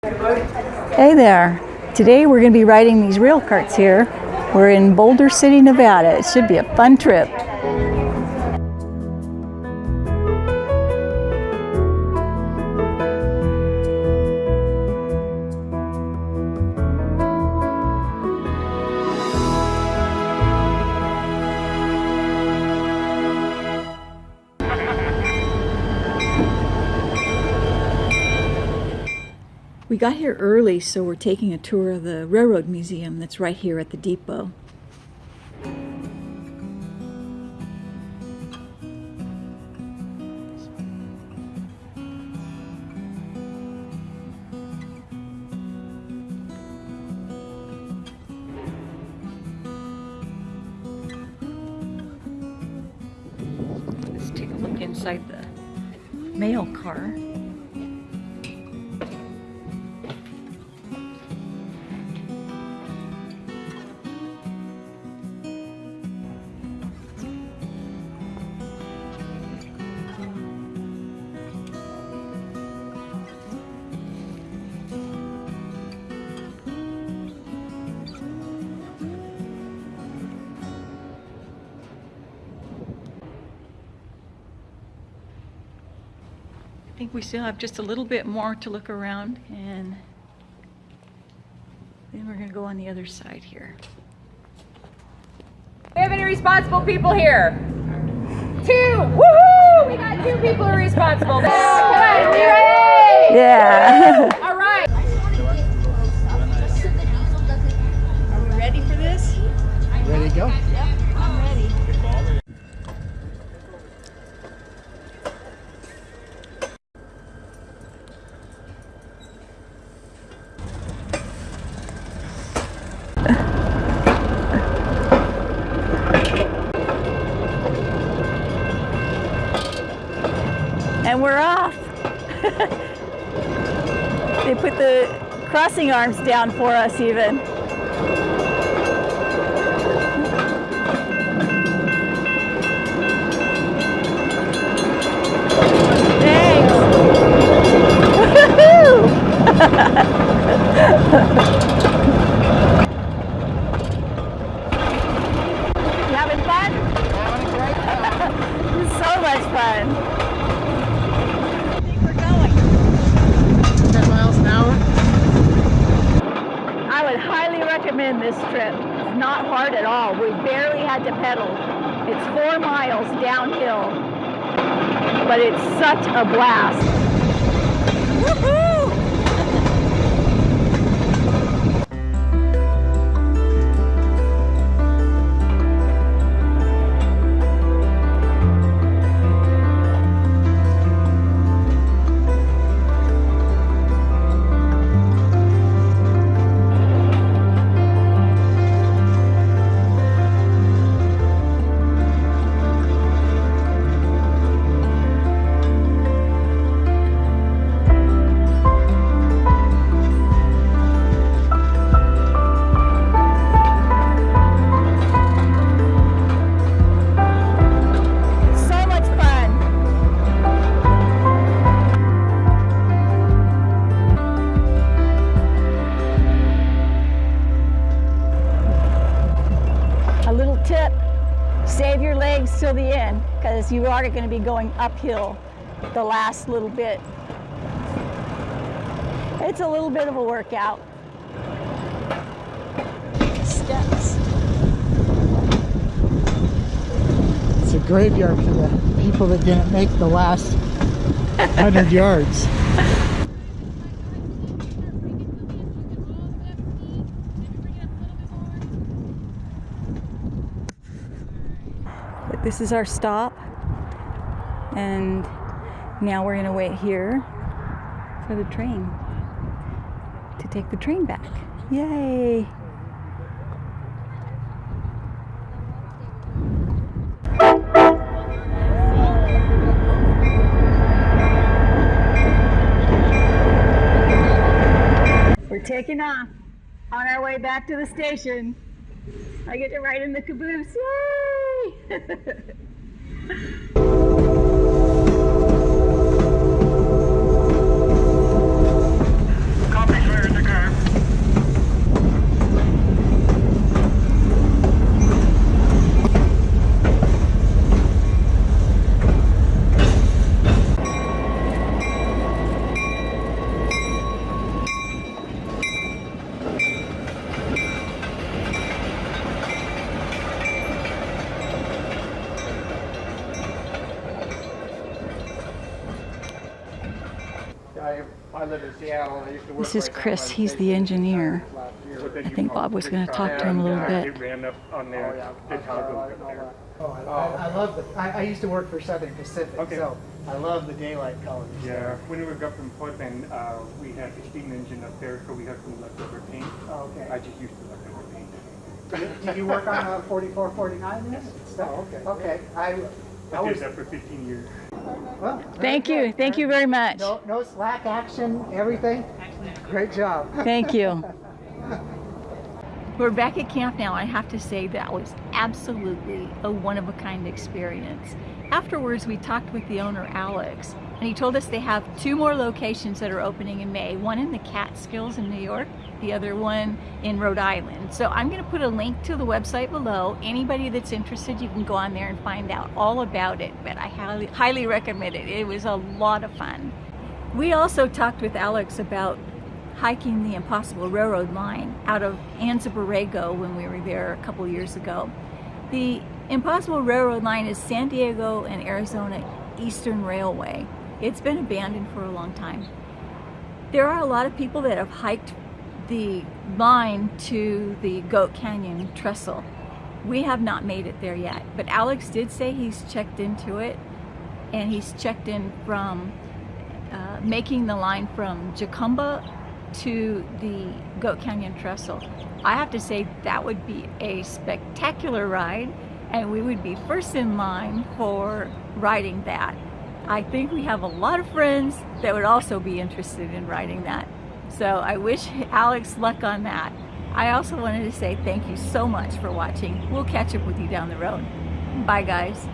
Hey there. Today we're going to be riding these rail carts here. We're in Boulder City, Nevada. It should be a fun trip. We got here early, so we're taking a tour of the Railroad Museum that's right here at the depot. Let's take a look inside the mail car. Think we still have just a little bit more to look around and then we're going to go on the other side here. we have any responsible people here? Two! Woohoo! We got two people who are responsible. Come on! Yeah. And we're off. they put the crossing arms down for us even. Thanks. Woohoo! You having fun? so much fun. I think we're going. 10 miles an hour. I would highly recommend this trip. It's not hard at all. We barely had to pedal. It's four miles downhill, but it's such a blast. Because you are going to be going uphill the last little bit. It's a little bit of a workout. Steps. It's a graveyard for the people that didn't make the last 100 yards. This is our stop. And now we're going to wait here for the train to take the train back. Yay! We're taking off on our way back to the station. I get to ride in the caboose. Yay! This is right down Chris. by the He's the engineer. last year. But then I think Bob was going to talk to him a little bit. Ran up on Oh, there. yeah. The town goes up there. Oh, I, I, I love the. I, I used to work for Southern Pacific, Okay. so I love the daylight colors. Yeah, when we were up in Portland, uh, we had the steam engine up there, so we had some leftover paint. Oh, okay. I just used the leftover paint. Did you work on a 44, 49 then? Oh, okay. Okay. I, I I was, did that for 15 years. Well. Thank very you. Thank you very much. No, no slack action, everything. Great job. Thank you. We're back at camp now. I have to say that was absolutely a one-of-a-kind experience. Afterwards, we talked with the owner, Alex, and he told us they have two more locations that are opening in May. One in the Catskills in New York, the other one in Rhode Island. So I'm going to put a link to the website below. Anybody that's interested, you can go on there and find out all about it. But I highly, highly recommend it. It was a lot of fun. We also talked with Alex about hiking the Impossible Railroad line out of Anza Borrego when we were there a couple years ago. The Impossible Railroad line is San Diego and Arizona Eastern Railway. It's been abandoned for a long time. There are a lot of people that have hiked the line to the Goat Canyon Trestle. We have not made it there yet, but Alex did say he's checked into it and he's checked in from uh, making the line from Jacumba to the Goat Canyon Trestle. I have to say that would be a spectacular ride and we would be first in line for riding that. I think we have a lot of friends that would also be interested in riding that. So I wish Alex luck on that. I also wanted to say thank you so much for watching. We'll catch up with you down the road. Bye guys.